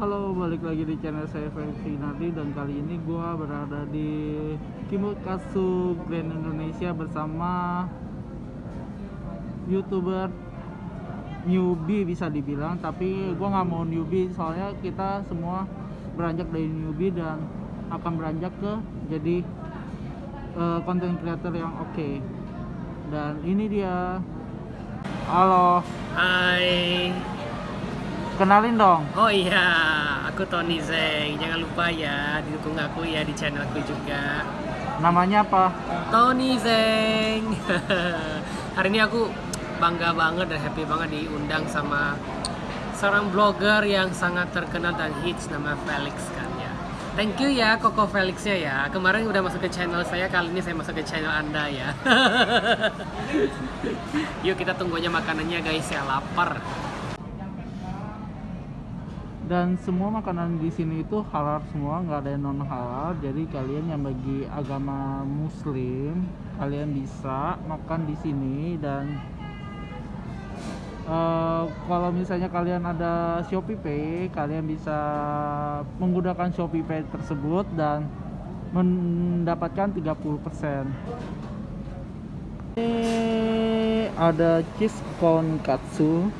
Halo, balik lagi di channel saya Felix Nardi dan kali ini gua berada di Kimukatsu Grand Indonesia bersama youtuber newbie bisa dibilang. Tapi gua nggak mau newbie soalnya kita semua beranjak dari newbie dan akan beranjak ke jadi konten creator yang oke. Dan ini dia. Halo. Hai. Kenalin dong Oh iya, aku Tony Zeng. Jangan lupa ya didukung aku ya di channelku juga. namanya apa Tony Zeng. Hari ini aku bangga banget dan happy banget diundang sama seorang blogger yang sangat terkenal dan hits nama Felix kan ya. Thank you ya Koko Felixnya ya. Kemarin udah masuk ke channel saya, kali ini saya masuk ke channel Anda ya. Yuk kita tunggu aja makanannya guys ya, lapar. Dan semua makanan di sini itu halal semua nggak ada yang non halal jadi kalian yang bagi agama muslim kalian bisa makan di sini. Dan eh, kalau misalnya kalian ada Shopee Pay kalian bisa menggunakan Shopee Pay tersebut dan mendapatkan 30% ini ada cheese konkatsu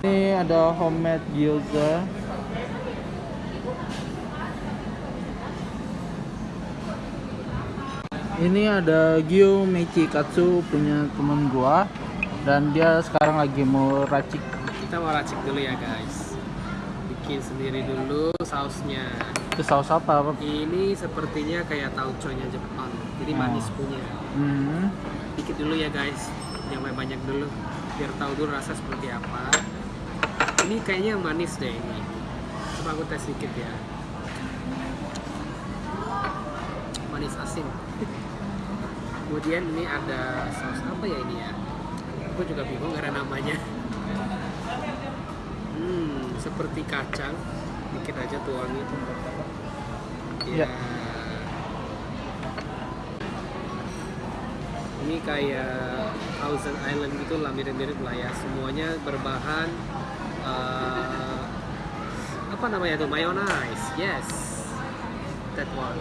ini ada homemade gyoza. Ini ada Gyo Mechi Katsu punya temen gua dan dia sekarang lagi mau racik. Kita mau racik dulu ya guys. Bikin sendiri dulu sausnya. Itu saus apa? Ini sepertinya kayak tauconya Jepang. Jadi Oh. manis punya. Hmm. Dikit dulu ya guys. Jangan banyak dulu. Biar tahu dulu rasa seperti apa. Ini kayaknya manis deh ini. Coba aku tes dikit ya. Manis asin. Kemudian ini ada saus apa ya ini ya? Aku juga bingung karena namanya. Hmm, seperti kacang. Dikit aja tuangin. Ya. Ya. Ini kayak Thousand Island gitu lah mirip-mirip lah ya. Semuanya berbahan eh, apa namanya tuh mayonnaise. Yes, that one.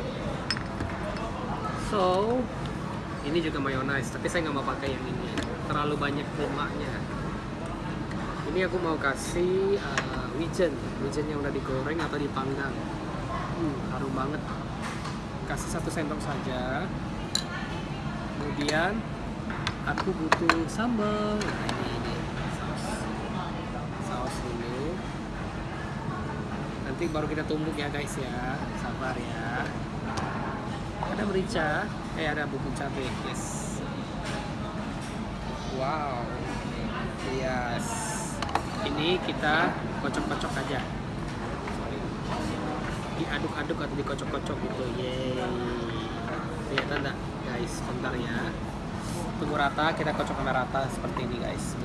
So ini juga mayonnaise, tapi saya nggak mau pakai yang ini. Terlalu banyak lemaknya. Ini aku mau kasih uh, wijen, wijen yang udah digoreng atau dipanggang. Hmm, harum banget. Kasih satu sendok saja. Kemudian aku butuh sambal. Nah, ini, ini saus. Saus dulu. Nanti baru kita tumbuk ya guys ya. Sabar ya. Ada merica, eh ada bubuk cabai. Yes. Wow. Yes. Ini kita kocok-kocok aja. Diaduk-aduk atau dikocok-kocok gitu. Yeay. Kelihatan enggak guys? Bentar ya. Tunggu rata, kita kocok sampai rata seperti ini guys.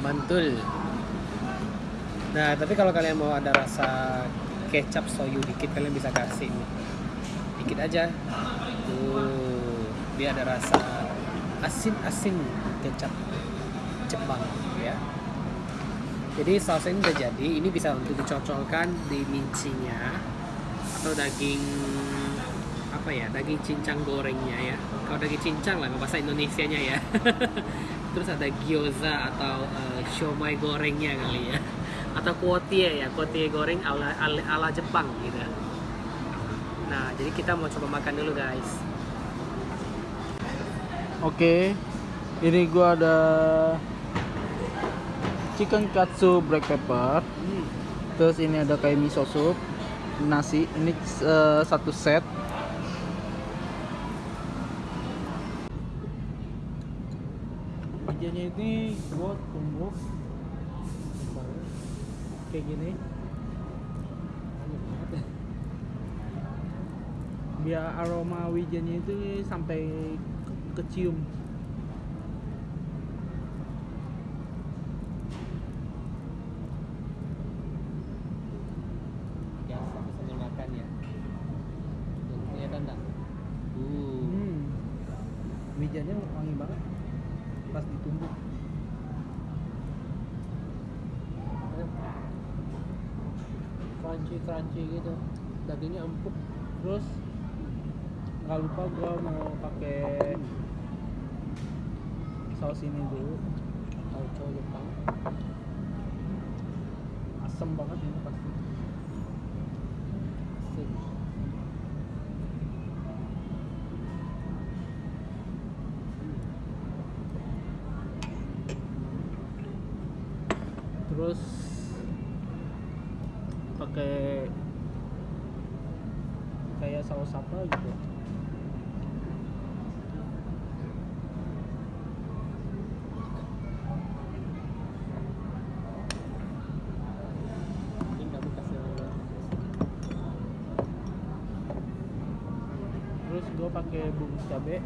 Mantul. Nah, tapi kalau kalian mau ada rasa kecap soyu dikit kalian bisa kasih nih. Dikit aja. Tuh, dia ada rasa asin-asin kecap Jepang ya. Jadi saus ini udah jadi, ini bisa untuk dicocolkan di mincinya atau daging apa ya, daging cincang gorengnya ya. Kalau daging cincang lah bahasa Indonesianya ya. Terus ada gyoza atau eh, siomay gorengnya kali ya. Atau kuotie ya, kuotie goreng ala, ala, ala Jepang gitu. Nah, jadi kita mau coba makan dulu guys. Oke. Ini gua ada chicken katsu black pepper. Hmm. Terus ini ada kayak miso soup, nasi. Ini eh, satu set. Wajannya ini buat tumbuk kayak gini. Biar aroma wijennya itu sampai ke- kecium. Biasa sambil makan ya. Kelihatan enggak? Uh. Hmm. Wijennya wangi banget pas ditumbuk. Crunchy crunchy gitu. Dagingnya empuk. Terus nggak lupa gua mau pakai saus ini dulu. Tauco Jepang. Asem banget ini pasti. Terus pakai saus apa gitu. Terus gue pakai bumbu cabe.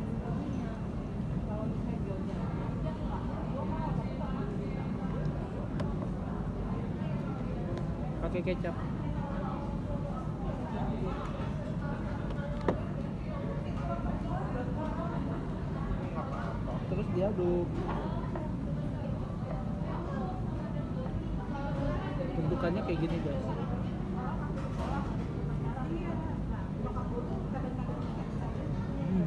Pakai kecap terus diaduk bentukannya kayak gini guys Hmm.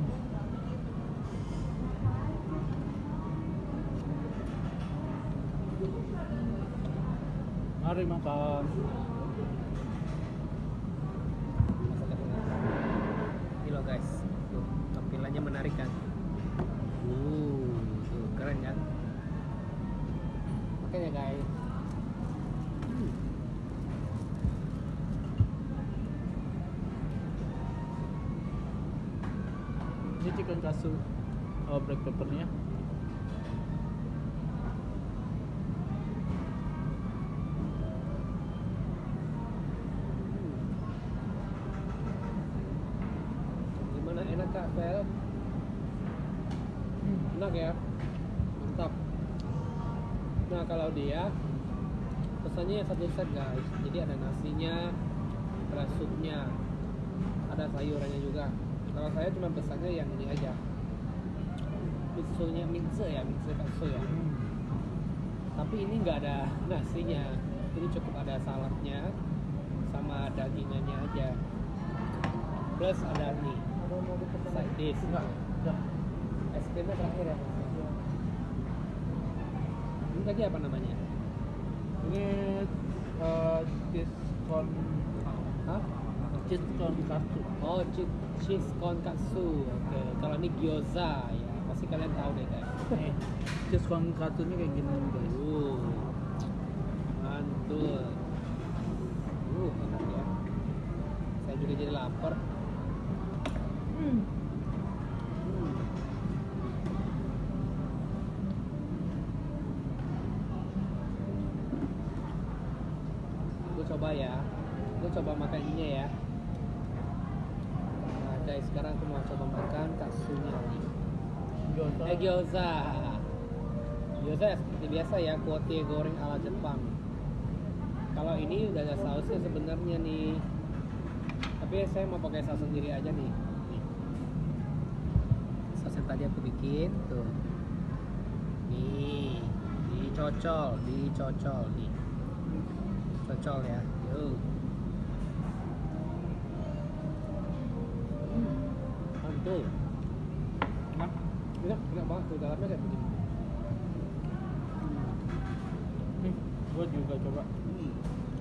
Mari makan. masakan ini loh guys tuh tampilannya menarik kan uh tuh keren kan makanya guys Hmm. Ini chicken katsu oh, black peppernya. gimana? Enak kak? Fel enak. Ya? Mantap. Nah kalau dia pesannya satu set guys. Jadi ada nasinya ada supnya ada sayurannya juga kalau saya cuma pesannya yang ini aja. Mitsunya mitsu ya mitsu katsu ya. Tapi ini nggak ada nasinya. Ini cukup ada saladnya sama dagingannya aja. Plus ada nih side dish. Es krimnya terakhir ya ini tadi apa namanya? Ini uh, con Hah? Cheese con katsu. oh cheese, konkatsu oke kalau ini gyoza ya pasti kalian tahu deh guys Nih, cheese con katsunya kayak gini guys. uh mantul uh enak ya saya juga jadi lapar Hmm. Hmm. Gue coba ya. Gue coba makan ininya ya. Guys, sekarang aku mau coba makan katsunya. Gyoza. Eh gyoza. Gyoza ya seperti biasa ya, kuotie goreng ala Jepang. Kalau ini udah ada sausnya sebenarnya nih. Tapi saya mau pakai saus sendiri aja nih. Nih. Saus yang tadi aku bikin tuh. Nih, dicocol, dicocol nih. Cocol ya. Yuk. Mantul. Enak. Enak, enak banget tuh dalamnya kayak begini. Nih, gua juga coba Hmm.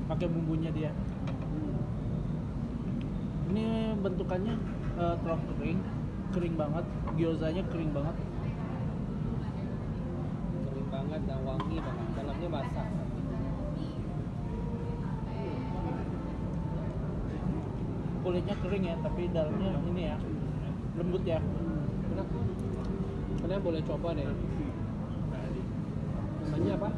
pakai bumbunya dia. Hmm. Ini bentukannya uh, terong kering, kering banget. Gyozanya kering banget. Kering banget dan wangi banget. Dalamnya basah. Kulitnya kering ya, tapi dalamnya ini ya lembut ya. Enak. Kalian boleh coba deh. Namanya apa?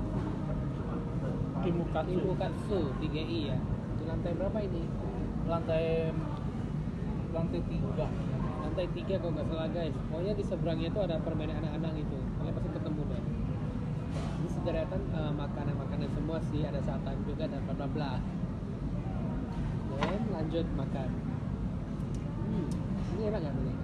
Kimukatsu. Kimukatsu 3i ya. Di lantai berapa ini? Lantai lantai tiga. Lantai 3 kalau nggak salah guys. Pokoknya di seberangnya itu ada permainan anak-anak gitu. Kalian pasti ketemu deh. Ini sederetan eh, makanan-makanan semua sih. Ada satay juga dan bla bla bla. Dan lanjut makan. Hmm, ini enak nggak nih?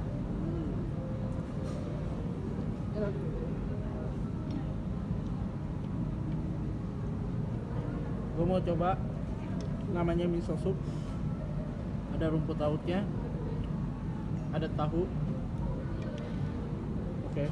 mau coba. Namanya miso soup. Ada rumput lautnya. Ada tahu. Oke.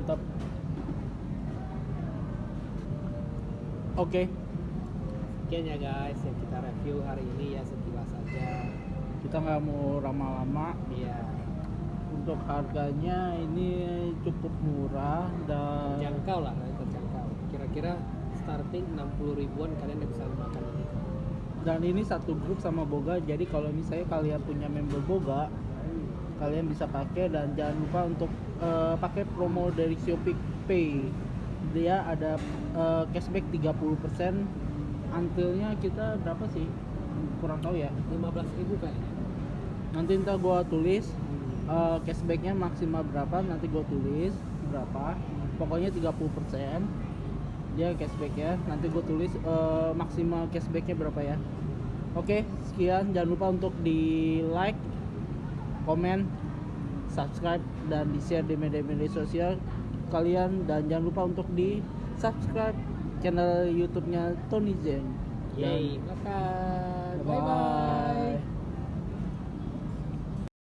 Tetap. Oke Sekian ya guys yang kita review hari ini ya sekilas saja. kita nggak mau lama-lama Iya. untuk harganya ini cukup murah dan Terjangkau lah, terjangkau. Kira-kira starting 60 ribuan kalian udah bisa makan ini. dan ini satu grup sama Boga jadi kalau misalnya kalian punya member Boga kalian bisa pakai dan jangan lupa untuk eh, pakai promo dari Shopee Pay dia ada eh, cashback 30% untilnya kita berapa sih? Kurang tahu ya. 15 ribu kayaknya. nanti ntar gua tulis eh, cashbacknya maksimal berapa nanti gua tulis berapa. Pokoknya 30% dia cashbacknya. Nanti gue tulis eh, maksimal cashbacknya berapa ya. Oke sekian. Jangan lupa untuk di like komen subscribe dan di share di media-media sosial kalian. Dan jangan lupa untuk di subscribe channel YouTube-nya Tony Zen Yeay, makan. Bye. Bye bye.